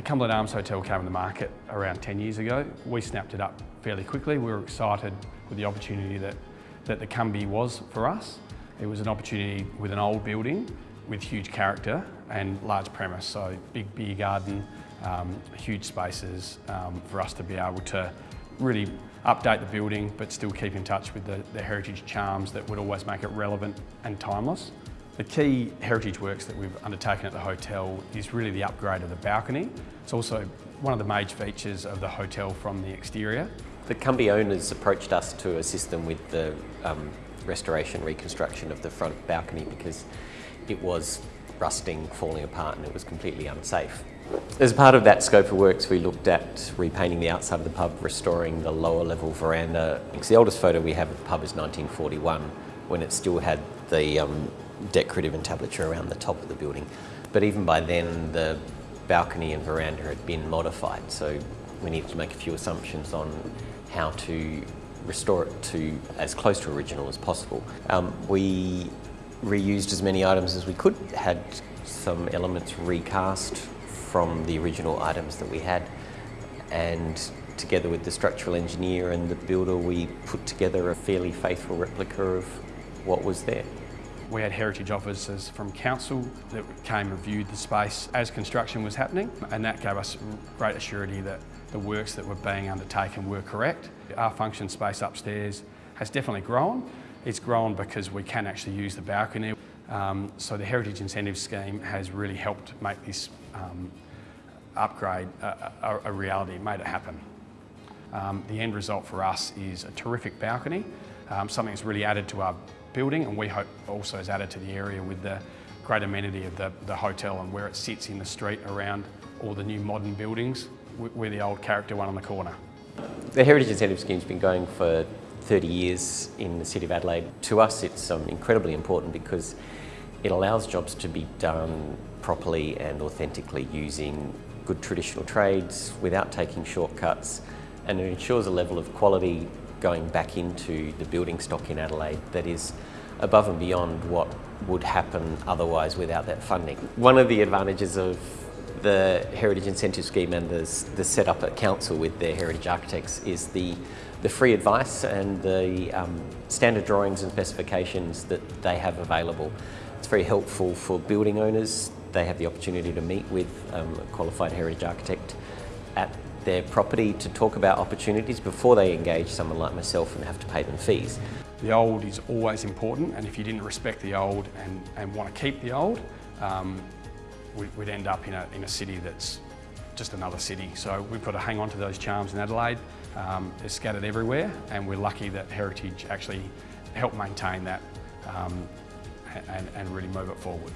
The Cumberland Arms Hotel came on the market around 10 years ago. We snapped it up fairly quickly. We were excited with the opportunity that, that the Cumby was for us. It was an opportunity with an old building with huge character and large premise, so big beer garden, um, huge spaces um, for us to be able to really update the building but still keep in touch with the, the heritage charms that would always make it relevant and timeless. The key heritage works that we've undertaken at the hotel is really the upgrade of the balcony. It's also one of the major features of the hotel from the exterior. The Cumby owners approached us to assist them with the um, restoration, reconstruction of the front balcony because it was rusting, falling apart and it was completely unsafe. As part of that scope of works, we looked at repainting the outside of the pub, restoring the lower level veranda. Because The oldest photo we have of the pub is 1941, when it still had the um, decorative entablature around the top of the building. But even by then, the balcony and veranda had been modified, so we needed to make a few assumptions on how to restore it to as close to original as possible. Um, we reused as many items as we could, had some elements recast from the original items that we had, and together with the structural engineer and the builder, we put together a fairly faithful replica of what was there. We had heritage officers from council that came and viewed the space as construction was happening and that gave us great assurity that the works that were being undertaken were correct. Our function space upstairs has definitely grown. It's grown because we can actually use the balcony. Um, so the Heritage Incentive Scheme has really helped make this um, upgrade a, a, a, reality, made it happen. Um, the end result for us is a terrific balcony, um, something that's really added to our building and we hope also is added to the area with the great amenity of the, the hotel and where it sits in the street around all the new modern buildings. We're the old character one on the corner. The Heritage Incentive Scheme's been going for 30 years in the City of Adelaide. To us it's um, incredibly important because it allows jobs to be done properly and authentically using good traditional trades without taking shortcuts and it ensures a level of quality going back into the building stock in Adelaide that is above and beyond what would happen otherwise without that funding. One of the advantages of the Heritage Incentive Scheme and the, the setup at Council with their heritage architects is the, the free advice and the um, standard drawings and specifications that they have available. It's very helpful for building owners. They have the opportunity to meet with um, a qualified heritage architect at their property to talk about opportunities before they engage someone like myself and have to pay them fees. The old is always important and if you didn't respect the old and, and want to keep the old, um, we'd end up in a, in a city that's just another city. So we've got to hang on to those charms in Adelaide. Um, they're scattered everywhere and we're lucky that Heritage actually helped maintain that um, and, and really move it forward.